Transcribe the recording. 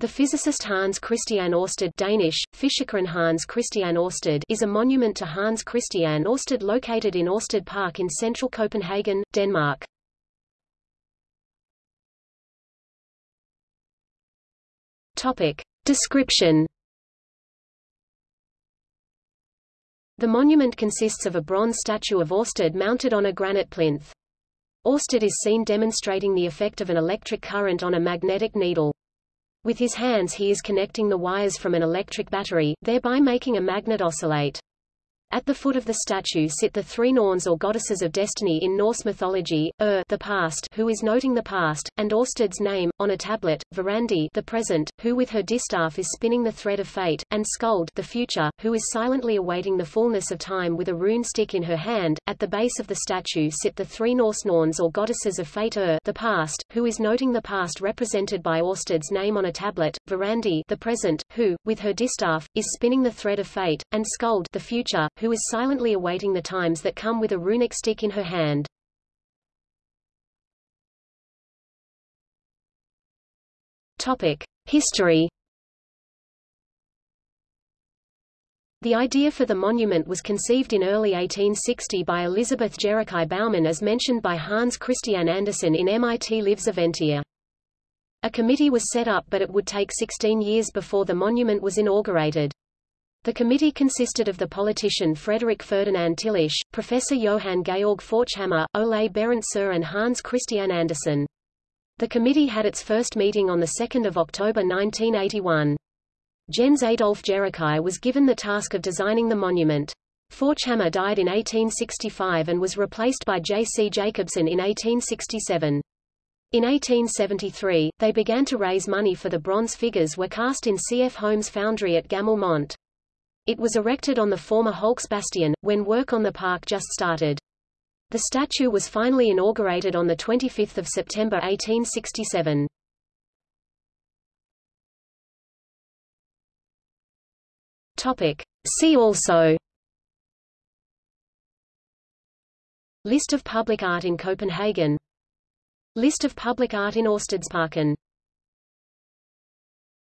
The physicist Hans Christian Ørsted Danish, Hans Christian Ørsted is a monument to Hans Christian Ørsted located in Ørsted Park in central Copenhagen, Denmark. Topic. Description The monument consists of a bronze statue of Ørsted mounted on a granite plinth. Ørsted is seen demonstrating the effect of an electric current on a magnetic needle. With his hands he is connecting the wires from an electric battery, thereby making a magnet oscillate. At the foot of the statue sit the three Norns or goddesses of destiny in Norse mythology, Ur the past, who is noting the past, and Orsted's name, on a tablet, Verandi the present, who with her distaff is spinning the thread of fate, and Skuld the future, who is silently awaiting the fullness of time with a rune stick in her hand. At the base of the statue sit the three Norse Norns or goddesses of fate Ur the past, who is noting the past represented by Orsted's name on a tablet, Verandi the present, who, with her distaff, is spinning the thread of fate, and Skuld the future, who is silently awaiting the times that come with a runic stick in her hand. Topic. History The idea for the monument was conceived in early 1860 by Elizabeth Jerichau Baumann as mentioned by Hans Christian Andersen in Mit Livs Eventyr. A committee was set up but it would take 16 years before the monument was inaugurated. The committee consisted of the politician Frederick Ferdinand Tillisch, Professor Johann Georg Forchhammer, Ole Berendt and Hans Christian Andersen. The committee had its first meeting on 2 October 1981. Jens Adolf Jerichau was given the task of designing the monument. Forchhammer died in 1865 and was replaced by J. C. Jacobsen in 1867. In 1873, they began to raise money for the bronze figures were cast in C. F. Holmes foundry at Gamle it was erected on the former Holks Bastion, when work on the park just started. The statue was finally inaugurated on 25 September 1867. Topic. See also List of public art in Copenhagen List of public art in Ørstedsparken